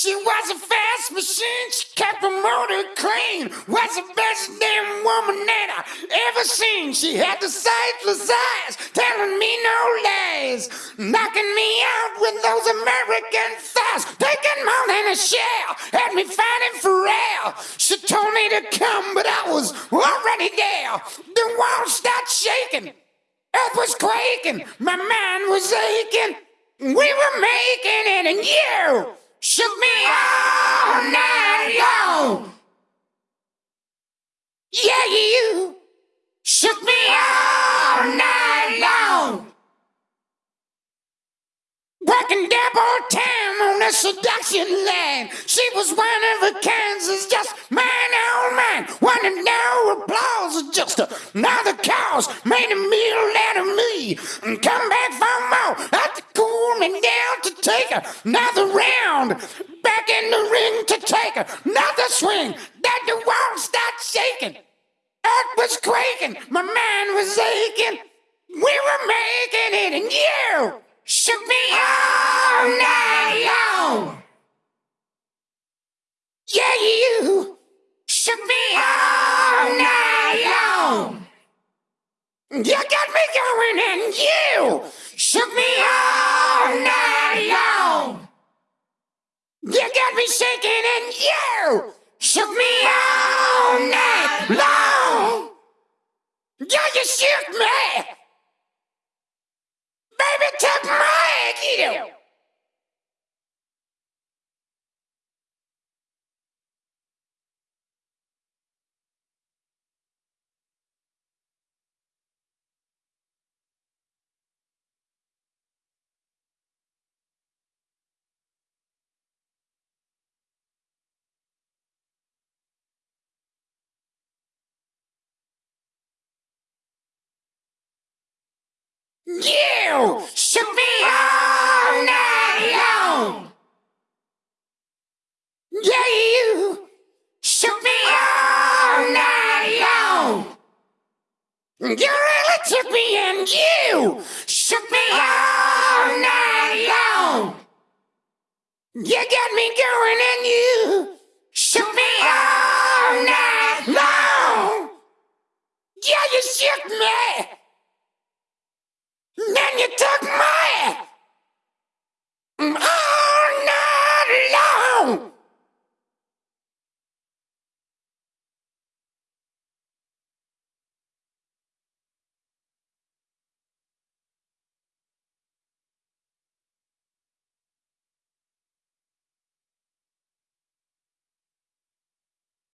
She was a fast machine, she kept her motor clean. Was the best damn woman that I ever seen. She had the sightless eyes, telling me no lies. Knocking me out with those American thighs. Taking more than a shell, had me fighting for real. She told me to come, but I was already there. The walls started shaking. Earth was quaking, my mind was aching. We were making it, and you shook me all night long. Yeah, you shook me all night long. Working double time on the seduction line. She was one of a kind, just mine oh, on mine. Wanted no applause, just another cause. Made a meal out of me and come back for more. To down to take another round. Back in the ring to take another swing. That the wall start shaking. Earth was quaking, my mind was aching. We were making it, and you shook me all night long. Yeah, you shook me all night long. You got me going, and you shook me all Me shaking, and you shook me all night long. Yeah, you shook me. Baby, took my you. You shook me all night long. Yeah, you shook me all night long. You really took me and you shook me all night long. You got me going and you shook me all night long. Yeah, you shook me. You took my